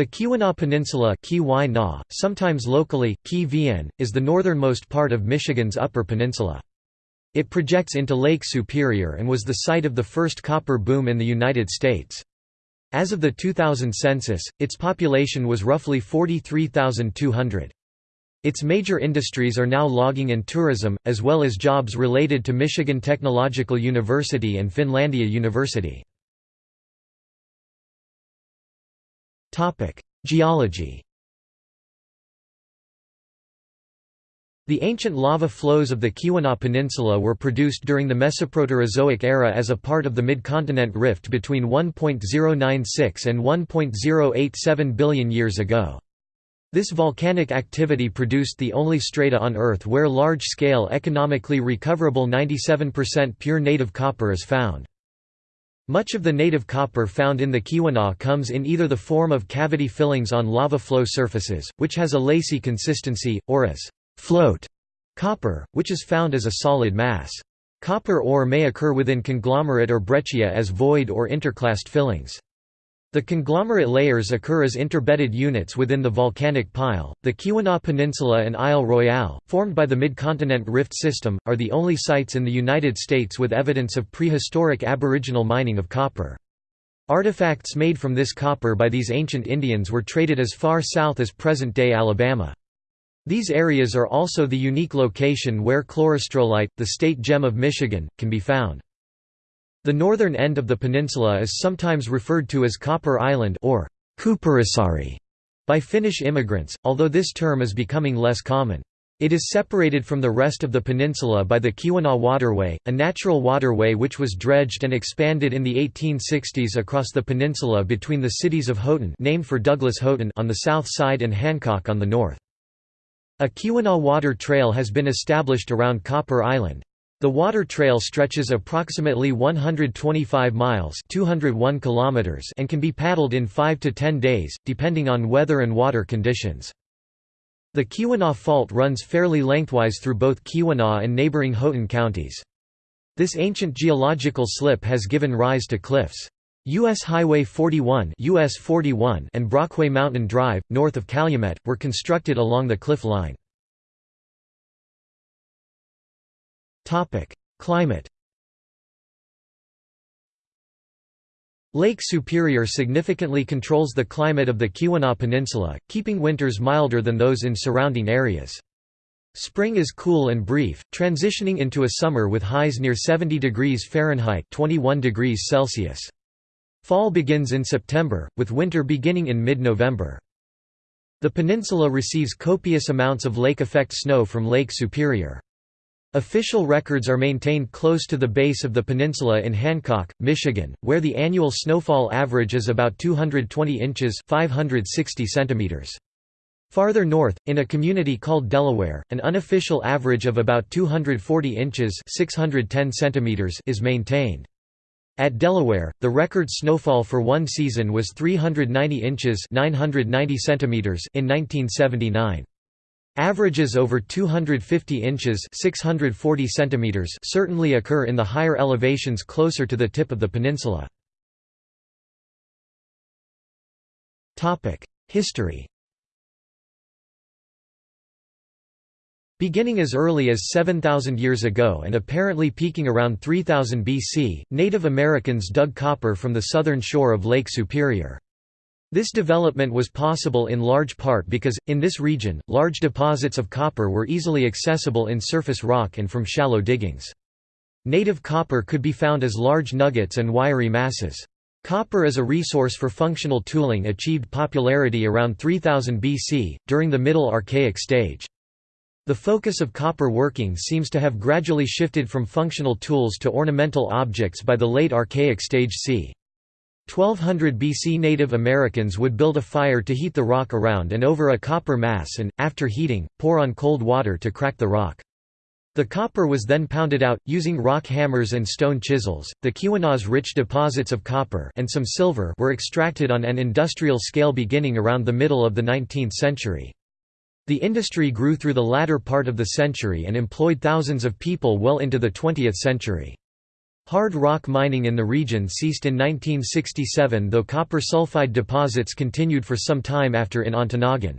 The Keweenaw Peninsula sometimes locally, Key is the northernmost part of Michigan's Upper Peninsula. It projects into Lake Superior and was the site of the first copper boom in the United States. As of the 2000 census, its population was roughly 43,200. Its major industries are now logging and tourism, as well as jobs related to Michigan Technological University and Finlandia University. Geology The ancient lava flows of the Keweenaw Peninsula were produced during the Mesoproterozoic era as a part of the mid-continent rift between 1.096 and 1.087 billion years ago. This volcanic activity produced the only strata on Earth where large-scale economically recoverable 97% pure native copper is found. Much of the native copper found in the Keweenaw comes in either the form of cavity fillings on lava flow surfaces, which has a lacy consistency, or as float copper, which is found as a solid mass. Copper ore may occur within conglomerate or breccia as void or interclast fillings. The conglomerate layers occur as interbedded units within the volcanic pile. The Keweenaw Peninsula and Isle Royale, formed by the Midcontinent Rift System, are the only sites in the United States with evidence of prehistoric aboriginal mining of copper. Artifacts made from this copper by these ancient Indians were traded as far south as present-day Alabama. These areas are also the unique location where chlorostrolite, the state gem of Michigan, can be found. The northern end of the peninsula is sometimes referred to as Copper Island or Kuparisaari by Finnish immigrants, although this term is becoming less common. It is separated from the rest of the peninsula by the Keweenaw Waterway, a natural waterway which was dredged and expanded in the 1860s across the peninsula between the cities of Houghton named for Douglas Houghton on the south side and Hancock on the north. A Keweenaw Water Trail has been established around Copper Island. The water trail stretches approximately 125 miles 201 kilometers and can be paddled in 5 to 10 days, depending on weather and water conditions. The Keweenaw Fault runs fairly lengthwise through both Keweenaw and neighboring Houghton counties. This ancient geological slip has given rise to cliffs. U.S. Highway 41, US 41 and Brockway Mountain Drive, north of Calumet, were constructed along the cliff line. Climate Lake Superior significantly controls the climate of the Keweenaw Peninsula, keeping winters milder than those in surrounding areas. Spring is cool and brief, transitioning into a summer with highs near 70 degrees Fahrenheit 21 degrees Celsius. Fall begins in September, with winter beginning in mid-November. The peninsula receives copious amounts of lake effect snow from Lake Superior. Official records are maintained close to the base of the peninsula in Hancock, Michigan, where the annual snowfall average is about 220 inches 560 centimeters. Farther north, in a community called Delaware, an unofficial average of about 240 inches 610 centimeters is maintained. At Delaware, the record snowfall for one season was 390 inches 990 centimeters in 1979. Averages over 250 inches 640 centimeters certainly occur in the higher elevations closer to the tip of the peninsula. History Beginning as early as 7,000 years ago and apparently peaking around 3000 BC, Native Americans dug copper from the southern shore of Lake Superior. This development was possible in large part because, in this region, large deposits of copper were easily accessible in surface rock and from shallow diggings. Native copper could be found as large nuggets and wiry masses. Copper as a resource for functional tooling achieved popularity around 3000 BC, during the Middle Archaic stage. The focus of copper working seems to have gradually shifted from functional tools to ornamental objects by the late Archaic stage c. 1200 BC Native Americans would build a fire to heat the rock around and over a copper mass and, after heating, pour on cold water to crack the rock. The copper was then pounded out, using rock hammers and stone chisels. The Keweenaw's rich deposits of copper and some silver were extracted on an industrial scale beginning around the middle of the 19th century. The industry grew through the latter part of the century and employed thousands of people well into the 20th century. Hard rock mining in the region ceased in 1967 though copper sulfide deposits continued for some time after in Ontonagon.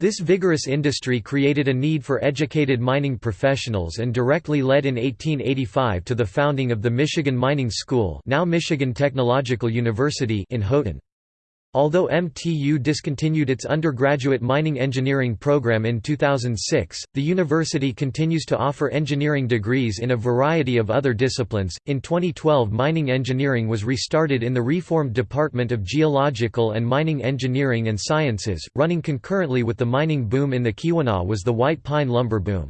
This vigorous industry created a need for educated mining professionals and directly led in 1885 to the founding of the Michigan Mining School now Michigan Technological University in Houghton. Although MTU discontinued its undergraduate mining engineering program in 2006, the university continues to offer engineering degrees in a variety of other disciplines. In 2012, mining engineering was restarted in the reformed Department of Geological and Mining Engineering and Sciences. Running concurrently with the mining boom in the Keweenaw was the white pine lumber boom.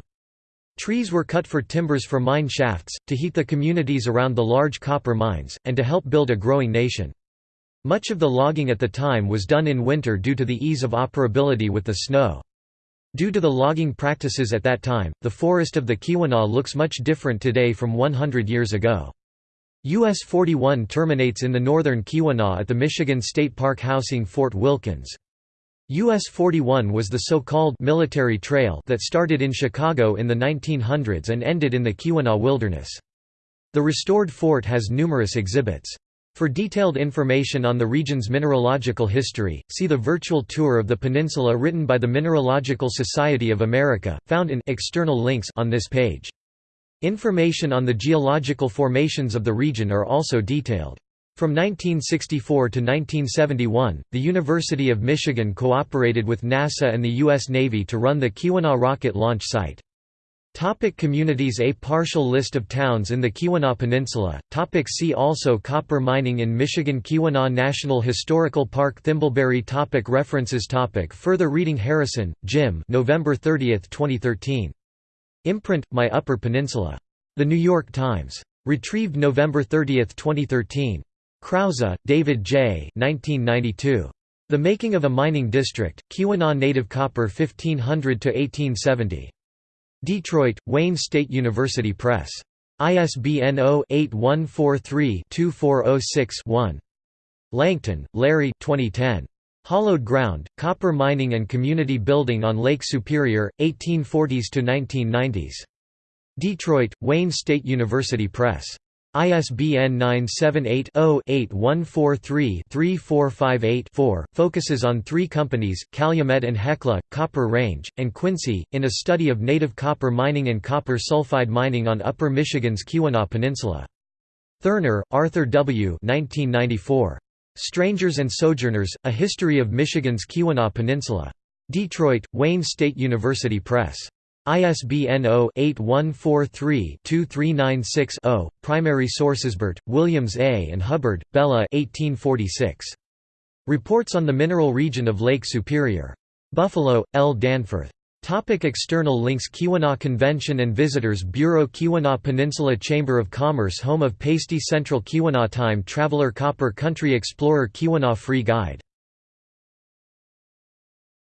Trees were cut for timbers for mine shafts, to heat the communities around the large copper mines, and to help build a growing nation. Much of the logging at the time was done in winter due to the ease of operability with the snow. Due to the logging practices at that time, the forest of the Keweenaw looks much different today from 100 years ago. US 41 terminates in the northern Keweenaw at the Michigan State Park housing Fort Wilkins. US 41 was the so-called military trail that started in Chicago in the 1900s and ended in the Keweenaw Wilderness. The restored fort has numerous exhibits. For detailed information on the region's mineralogical history, see the virtual tour of the peninsula written by the Mineralogical Society of America, found in external links on this page. Information on the geological formations of the region are also detailed. From 1964 to 1971, the University of Michigan cooperated with NASA and the U.S. Navy to run the Keweenaw rocket launch site. Topic communities A partial list of towns in the Keweenaw Peninsula. Topic see also Copper mining in Michigan Keweenaw National Historical Park Thimbleberry topic References topic Further reading Harrison, Jim November 30, 2013. Imprint, My Upper Peninsula. The New York Times. Retrieved November 30, 2013. Krause, David J. 1992. The Making of a Mining District, Keweenaw Native Copper 1500–1870. Detroit, Wayne State University Press. ISBN 0-8143-2406-1. Lankton, Larry 2010. Hollowed Ground, Copper Mining and Community Building on Lake Superior, 1840s to 1990s. Detroit, Wayne State University Press. ISBN 978-0-8143-3458-4, focuses on three companies, Calumet and Hecla, Copper Range, and Quincy, in a study of native copper mining and copper sulfide mining on Upper Michigan's Keweenaw Peninsula. Thurner, Arthur W. 1994. Strangers and Sojourners, A History of Michigan's Keweenaw Peninsula. Detroit, Wayne State University Press. ISBN 0-8143-2396-0. Primary sources Burt, Williams A. and Hubbard, Bela 1846. Reports on the Mineral Region of Lake Superior. Buffalo, L. Danforth. Topic external links Keweenaw Convention and Visitors Bureau Keweenaw Peninsula Chamber of Commerce Home of Pasty Central Keweenaw Time Traveler Copper Country Explorer Keweenaw Free Guide